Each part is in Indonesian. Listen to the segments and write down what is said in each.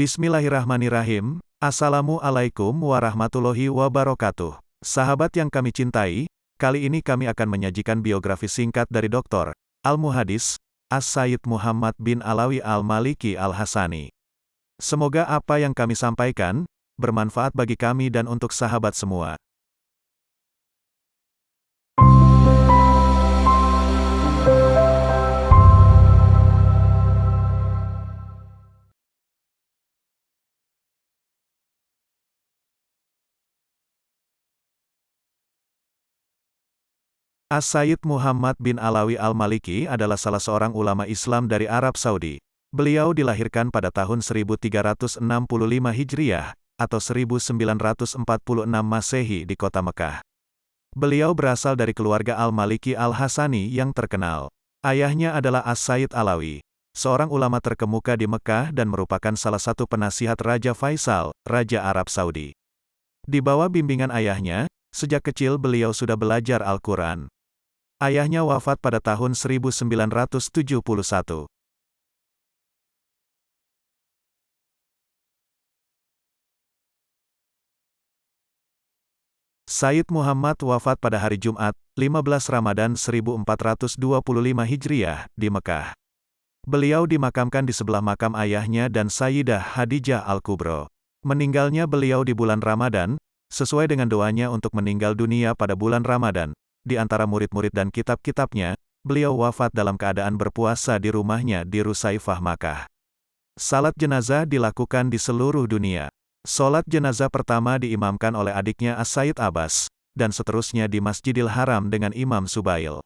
Bismillahirrahmanirrahim. Assalamualaikum warahmatullahi wabarakatuh. Sahabat yang kami cintai, kali ini kami akan menyajikan biografi singkat dari Dr. Al-Muhadis, As-Sayyid Muhammad bin Alawi Al-Maliki Al-Hasani. Semoga apa yang kami sampaikan, bermanfaat bagi kami dan untuk sahabat semua. As-Sayyid Muhammad bin Alawi Al-Maliki adalah salah seorang ulama Islam dari Arab Saudi. Beliau dilahirkan pada tahun 1365 Hijriah, atau 1946 Masehi di kota Mekah. Beliau berasal dari keluarga Al-Maliki Al-Hasani yang terkenal. Ayahnya adalah As-Sayyid Alawi, seorang ulama terkemuka di Mekah dan merupakan salah satu penasihat Raja Faisal, Raja Arab Saudi. Di bawah bimbingan ayahnya, sejak kecil beliau sudah belajar Al-Quran. Ayahnya wafat pada tahun 1971. Said Muhammad wafat pada hari Jumat, 15 Ramadan 1425 Hijriah, di Mekah. Beliau dimakamkan di sebelah makam ayahnya dan Sayyidah Hadijah Al-Kubro. Meninggalnya beliau di bulan Ramadan, sesuai dengan doanya untuk meninggal dunia pada bulan Ramadan, di antara murid-murid dan kitab-kitabnya, beliau wafat dalam keadaan berpuasa di rumahnya di Rusaifah Makkah. Salat jenazah dilakukan di seluruh dunia. Salat jenazah pertama diimamkan oleh adiknya As-Said Abbas, dan seterusnya di Masjidil Haram dengan Imam Subail.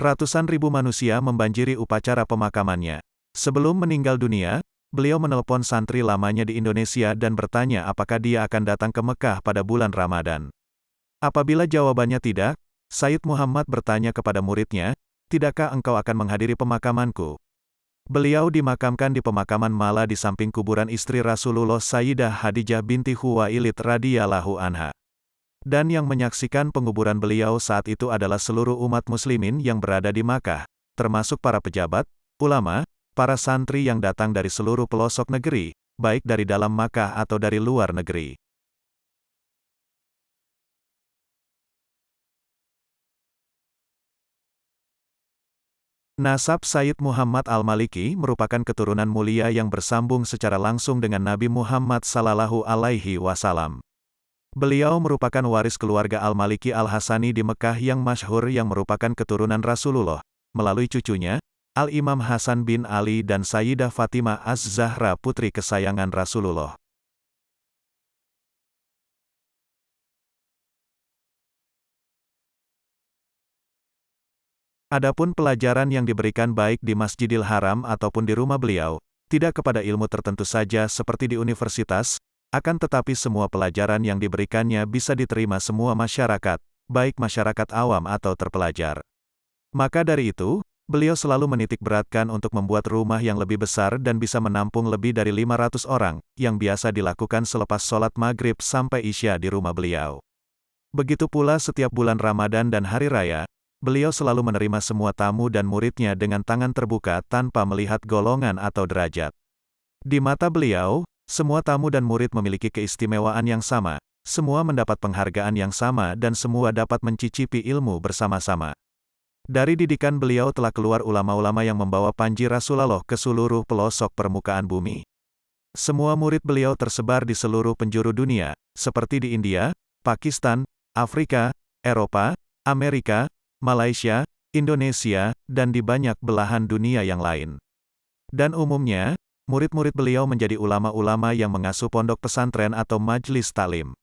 Ratusan ribu manusia membanjiri upacara pemakamannya. Sebelum meninggal dunia, beliau menelpon santri lamanya di Indonesia dan bertanya apakah dia akan datang ke Mekah pada bulan Ramadan. Apabila jawabannya tidak, Said Muhammad bertanya kepada muridnya, Tidakkah engkau akan menghadiri pemakamanku? Beliau dimakamkan di pemakaman Mala di samping kuburan istri Rasulullah Sayyidah Hadijah binti Huwailid radhiyallahu anha. Dan yang menyaksikan penguburan beliau saat itu adalah seluruh umat muslimin yang berada di Makkah, termasuk para pejabat, ulama, para santri yang datang dari seluruh pelosok negeri, baik dari dalam Makkah atau dari luar negeri. Nasab Sayyid Muhammad Al-Maliki merupakan keturunan mulia yang bersambung secara langsung dengan Nabi Muhammad Sallallahu Alaihi Wasallam. Beliau merupakan waris keluarga Al-Maliki Al-Hasani di Mekah yang masyhur yang merupakan keturunan Rasulullah, melalui cucunya, Al-Imam Hasan bin Ali dan Sayyidah Fatimah Az-Zahra putri kesayangan Rasulullah. Adapun pelajaran yang diberikan baik di Masjidil Haram ataupun di rumah beliau, tidak kepada ilmu tertentu saja seperti di universitas, akan tetapi semua pelajaran yang diberikannya bisa diterima semua masyarakat, baik masyarakat awam atau terpelajar. Maka dari itu, beliau selalu menitik beratkan untuk membuat rumah yang lebih besar dan bisa menampung lebih dari 500 orang, yang biasa dilakukan selepas sholat maghrib sampai isya di rumah beliau. Begitu pula setiap bulan Ramadan dan Hari Raya, beliau selalu menerima semua tamu dan muridnya dengan tangan terbuka tanpa melihat golongan atau derajat. Di mata beliau, semua tamu dan murid memiliki keistimewaan yang sama, semua mendapat penghargaan yang sama dan semua dapat mencicipi ilmu bersama-sama. Dari didikan beliau telah keluar ulama-ulama yang membawa panji Rasulullah ke seluruh pelosok permukaan bumi. Semua murid beliau tersebar di seluruh penjuru dunia, seperti di India, Pakistan, Afrika, Eropa, Amerika, Malaysia, Indonesia, dan di banyak belahan dunia yang lain. Dan umumnya, murid-murid beliau menjadi ulama-ulama yang mengasuh pondok pesantren atau majlis talim.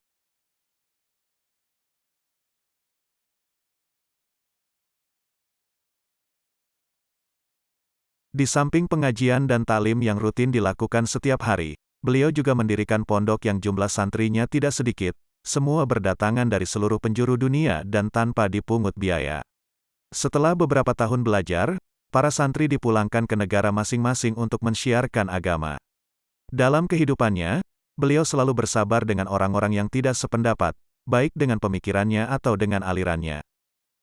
Di samping pengajian dan talim yang rutin dilakukan setiap hari, beliau juga mendirikan pondok yang jumlah santrinya tidak sedikit, semua berdatangan dari seluruh penjuru dunia dan tanpa dipungut biaya. Setelah beberapa tahun belajar, para santri dipulangkan ke negara masing-masing untuk mensyiarkan agama. Dalam kehidupannya, beliau selalu bersabar dengan orang-orang yang tidak sependapat, baik dengan pemikirannya atau dengan alirannya.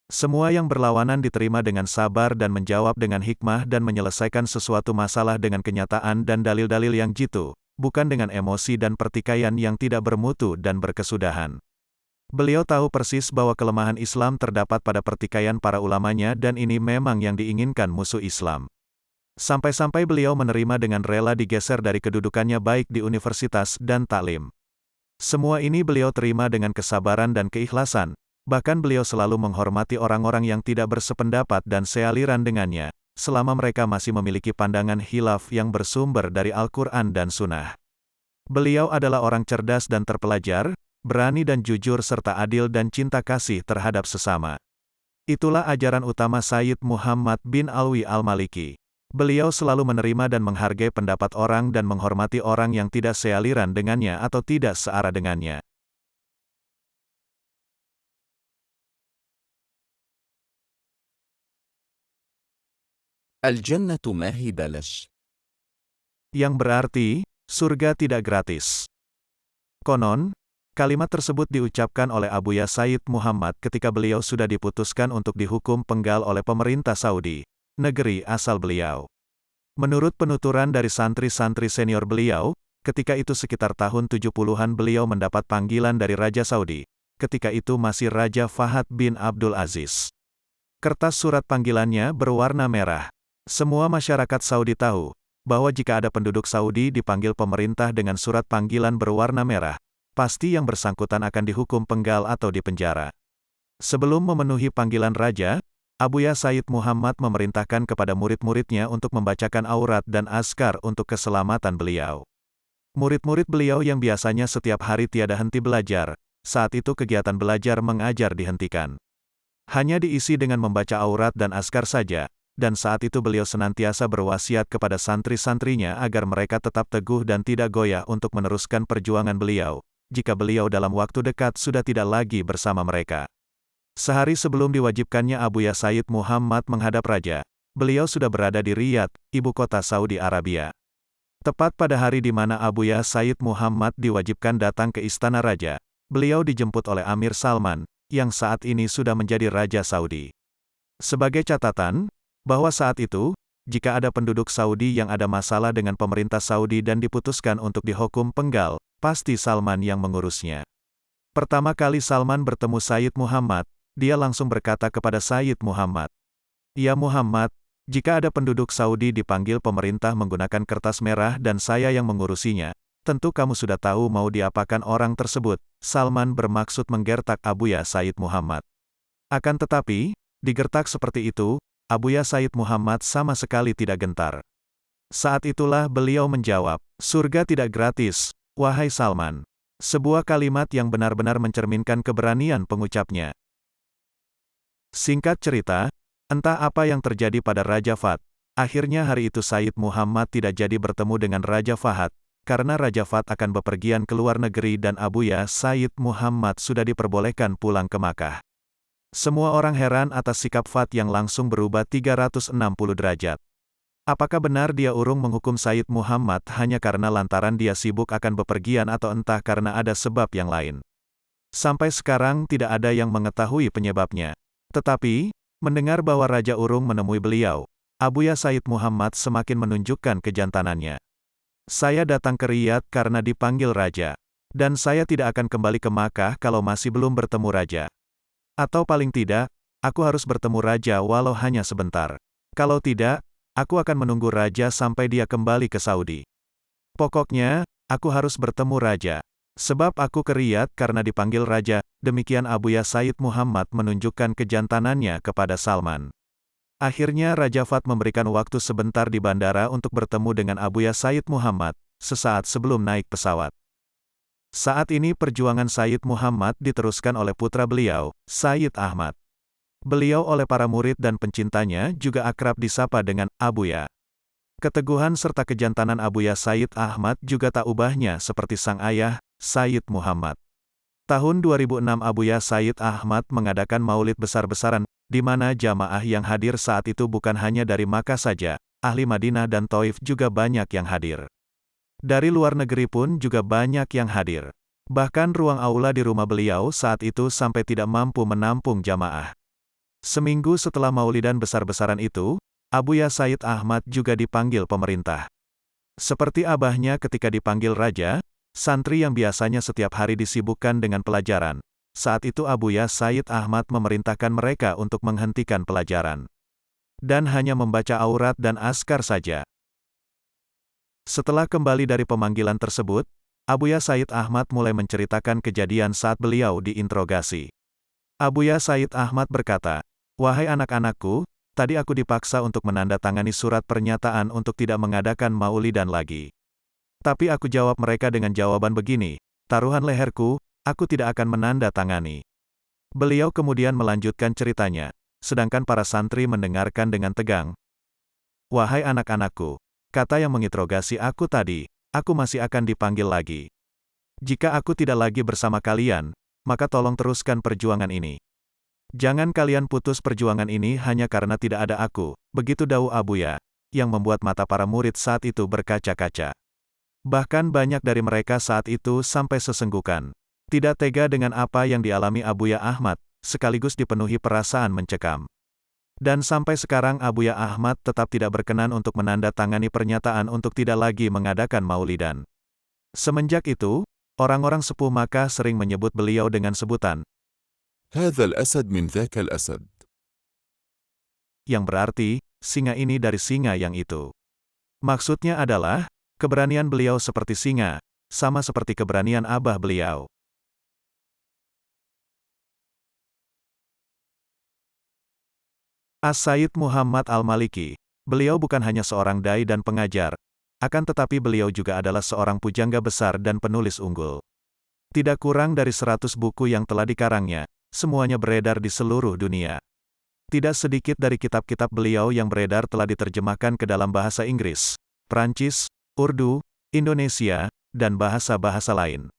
Semua yang berlawanan diterima dengan sabar dan menjawab dengan hikmah dan menyelesaikan sesuatu masalah dengan kenyataan dan dalil-dalil yang jitu, bukan dengan emosi dan pertikaian yang tidak bermutu dan berkesudahan. Beliau tahu persis bahwa kelemahan Islam terdapat pada pertikaian para ulamanya dan ini memang yang diinginkan musuh Islam. Sampai-sampai beliau menerima dengan rela digeser dari kedudukannya baik di universitas dan taklim. Semua ini beliau terima dengan kesabaran dan keikhlasan, bahkan beliau selalu menghormati orang-orang yang tidak bersependapat dan sealiran dengannya, selama mereka masih memiliki pandangan hilaf yang bersumber dari Al-Quran dan Sunnah. Beliau adalah orang cerdas dan terpelajar, berani dan jujur serta adil dan cinta kasih terhadap sesama. Itulah ajaran utama Sayyid Muhammad bin Alwi al-Maliki. Beliau selalu menerima dan menghargai pendapat orang dan menghormati orang yang tidak sealiran dengannya atau tidak searah dengannya. Al-Jannah Yang berarti, surga tidak gratis. Konon, Kalimat tersebut diucapkan oleh Abu Ya Said Muhammad ketika beliau sudah diputuskan untuk dihukum penggal oleh pemerintah Saudi, negeri asal beliau. Menurut penuturan dari santri-santri senior beliau, ketika itu sekitar tahun 70-an beliau mendapat panggilan dari Raja Saudi, ketika itu masih Raja Fahad bin Abdul Aziz. Kertas surat panggilannya berwarna merah. Semua masyarakat Saudi tahu, bahwa jika ada penduduk Saudi dipanggil pemerintah dengan surat panggilan berwarna merah, pasti yang bersangkutan akan dihukum penggal atau dipenjara. Sebelum memenuhi panggilan raja, Abuya Said Muhammad memerintahkan kepada murid-muridnya untuk membacakan aurat dan askar untuk keselamatan beliau. Murid-murid beliau yang biasanya setiap hari tiada henti belajar, saat itu kegiatan belajar mengajar dihentikan. Hanya diisi dengan membaca aurat dan askar saja, dan saat itu beliau senantiasa berwasiat kepada santri-santrinya agar mereka tetap teguh dan tidak goyah untuk meneruskan perjuangan beliau, jika beliau dalam waktu dekat sudah tidak lagi bersama mereka. Sehari sebelum diwajibkannya Abu Ya Said Muhammad menghadap raja, beliau sudah berada di Riyadh, ibu kota Saudi Arabia. Tepat pada hari di mana Abu Ya Said Muhammad diwajibkan datang ke istana raja, beliau dijemput oleh Amir Salman, yang saat ini sudah menjadi Raja Saudi. Sebagai catatan, bahwa saat itu, jika ada penduduk Saudi yang ada masalah dengan pemerintah Saudi dan diputuskan untuk dihukum penggal, pasti Salman yang mengurusnya. Pertama kali Salman bertemu Sayyid Muhammad, dia langsung berkata kepada Sayyid Muhammad, Ya Muhammad, jika ada penduduk Saudi dipanggil pemerintah menggunakan kertas merah dan saya yang mengurusinya, tentu kamu sudah tahu mau diapakan orang tersebut. Salman bermaksud menggertak Abuya Said Muhammad. Akan tetapi, digertak seperti itu, Abuya Said Muhammad sama sekali tidak gentar. Saat itulah beliau menjawab, surga tidak gratis, Wahai Salman. Sebuah kalimat yang benar-benar mencerminkan keberanian pengucapnya. Singkat cerita, entah apa yang terjadi pada Raja Fat. Akhirnya hari itu Said Muhammad tidak jadi bertemu dengan Raja Fahad, karena Raja Fat akan bepergian ke luar negeri dan Abuya Said Muhammad sudah diperbolehkan pulang ke Makkah. Semua orang heran atas sikap Fat yang langsung berubah 360 derajat. Apakah benar dia urung menghukum Said Muhammad hanya karena lantaran dia sibuk akan bepergian atau entah karena ada sebab yang lain? Sampai sekarang tidak ada yang mengetahui penyebabnya. Tetapi, mendengar bahwa Raja Urung menemui beliau, Abuya Said Muhammad semakin menunjukkan kejantanannya. Saya datang ke Riyadh karena dipanggil Raja. Dan saya tidak akan kembali ke Makkah kalau masih belum bertemu Raja. Atau paling tidak, aku harus bertemu Raja walau hanya sebentar. Kalau tidak, Aku akan menunggu raja sampai dia kembali ke Saudi. Pokoknya, aku harus bertemu raja. Sebab aku ke Riyadh karena dipanggil raja, demikian Abu Ya Said Muhammad menunjukkan kejantanannya kepada Salman. Akhirnya Raja Fat memberikan waktu sebentar di bandara untuk bertemu dengan Abu Ya Said Muhammad, sesaat sebelum naik pesawat. Saat ini perjuangan Said Muhammad diteruskan oleh putra beliau, Said Ahmad. Beliau oleh para murid dan pencintanya juga akrab disapa dengan Abuya. Keteguhan serta kejantanan Abuya Said Ahmad juga tak ubahnya seperti sang ayah, Said Muhammad. Tahun 2006 Abuya Said Ahmad mengadakan maulid besar-besaran, di mana jamaah yang hadir saat itu bukan hanya dari Makkah saja, ahli Madinah dan Taif juga banyak yang hadir. Dari luar negeri pun juga banyak yang hadir. Bahkan ruang aula di rumah beliau saat itu sampai tidak mampu menampung jamaah. Seminggu setelah maulidan besar-besaran itu, Abu Ya Said Ahmad juga dipanggil pemerintah. Seperti abahnya ketika dipanggil raja, santri yang biasanya setiap hari disibukkan dengan pelajaran. Saat itu Abuya Said Ahmad memerintahkan mereka untuk menghentikan pelajaran. Dan hanya membaca aurat dan askar saja. Setelah kembali dari pemanggilan tersebut, Abuya Said Ahmad mulai menceritakan kejadian saat beliau diinterogasi. Abuya Said Ahmad berkata, Wahai anak-anakku, tadi aku dipaksa untuk menandatangani surat pernyataan untuk tidak mengadakan maulidan lagi. Tapi aku jawab mereka dengan jawaban begini, taruhan leherku, aku tidak akan menandatangani. Beliau kemudian melanjutkan ceritanya, sedangkan para santri mendengarkan dengan tegang. Wahai anak-anakku, kata yang menginterogasi aku tadi, aku masih akan dipanggil lagi. Jika aku tidak lagi bersama kalian, maka tolong teruskan perjuangan ini. Jangan kalian putus perjuangan ini hanya karena tidak ada aku, begitu Dau Abuya, yang membuat mata para murid saat itu berkaca-kaca. Bahkan banyak dari mereka saat itu sampai sesenggukan. Tidak tega dengan apa yang dialami Abuya Ahmad, sekaligus dipenuhi perasaan mencekam. Dan sampai sekarang Abuya Ahmad tetap tidak berkenan untuk menandatangani pernyataan untuk tidak lagi mengadakan maulidan. Semenjak itu, orang-orang sepuh Makkah sering menyebut beliau dengan sebutan, هذا الأسد من ذاك الأسد. yang berarti, singa ini dari singa yang itu. Maksudnya adalah, keberanian beliau seperti singa, sama seperti keberanian abah beliau. As-Said Muhammad Al-Maliki, beliau bukan hanya seorang dai dan pengajar, akan tetapi beliau juga adalah seorang pujangga besar dan penulis unggul. Tidak kurang dari seratus buku yang telah dikarangnya, semuanya beredar di seluruh dunia. Tidak sedikit dari kitab-kitab beliau yang beredar telah diterjemahkan ke dalam bahasa Inggris, Prancis, Urdu, Indonesia, dan bahasa-bahasa lain.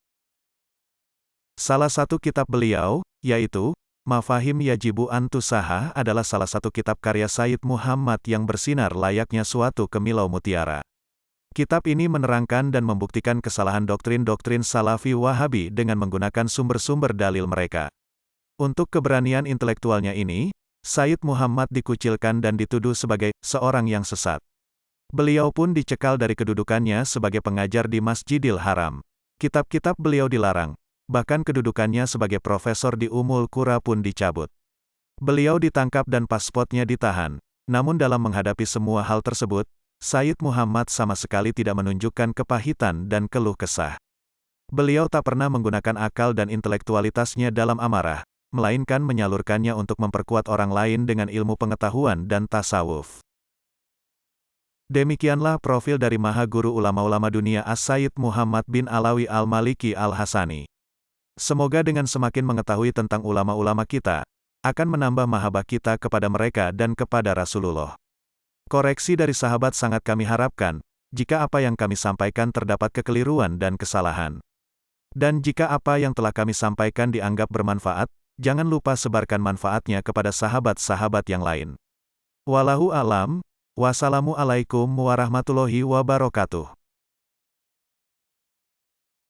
Salah satu kitab beliau, yaitu, Mafahim Yajibu Antusaha adalah salah satu kitab karya Said Muhammad yang bersinar layaknya suatu kemilau mutiara. Kitab ini menerangkan dan membuktikan kesalahan doktrin-doktrin Salafi Wahabi dengan menggunakan sumber-sumber dalil mereka. Untuk keberanian intelektualnya ini, Said Muhammad dikucilkan dan dituduh sebagai seorang yang sesat. Beliau pun dicekal dari kedudukannya sebagai pengajar di Masjidil Haram. Kitab-kitab beliau dilarang, bahkan kedudukannya sebagai profesor di Umul Qura pun dicabut. Beliau ditangkap dan paspornya ditahan, namun dalam menghadapi semua hal tersebut, Said Muhammad sama sekali tidak menunjukkan kepahitan dan keluh kesah. Beliau tak pernah menggunakan akal dan intelektualitasnya dalam amarah, melainkan menyalurkannya untuk memperkuat orang lain dengan ilmu pengetahuan dan tasawuf. Demikianlah profil dari Maha Guru Ulama-Ulama Dunia As-Sayyid Muhammad bin Alawi Al-Maliki Al-Hasani. Semoga dengan semakin mengetahui tentang ulama-ulama kita, akan menambah mahabah kita kepada mereka dan kepada Rasulullah. Koreksi dari sahabat sangat kami harapkan, jika apa yang kami sampaikan terdapat kekeliruan dan kesalahan. Dan jika apa yang telah kami sampaikan dianggap bermanfaat, jangan lupa sebarkan manfaatnya kepada sahabat-sahabat yang lain. Walahu alam, wassalamualaikum warahmatullahi wabarakatuh.